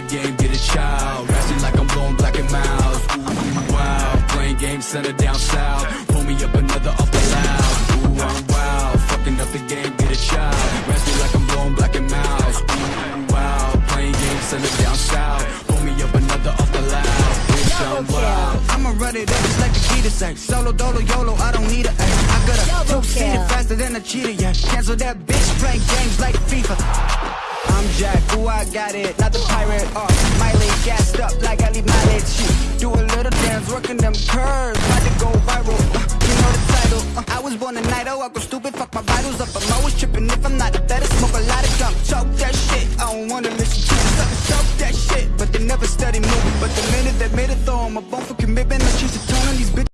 game, get a child. Rasty like I'm blowing Black and Milds. Ooh, wow. Playing games, center down south. Pull me up another off the loud. Ooh, I'm wild. Fucking up the game, get a child. Rasty like I'm blowing Black and Milds. Ooh, wow. Playing games, center down south. Pull me up another off the loud. Bitch, I'm wild. I'ma run it up just like the key to say Solo, dolo, YOLO, I don't need a A. I got a Double two-seater kill. faster than a cheetah, yeah Cancel that bitch, playing games like FIFA I'm Jack, ooh, I got it, not the pirate, uh Miley. Gassed up like I leave mileage, shit. Do a little dance, working them curves. About to go viral, uh, you know the title uh, I was born a night, oh, I go stupid, fuck my vitals up. I'm always tripping. If I'm not better, smoke a lot of gum. Choke that shit, I don't wanna listen to Suckers choke that shit, but they never study moving But the minute they made it, throw 'em a bone for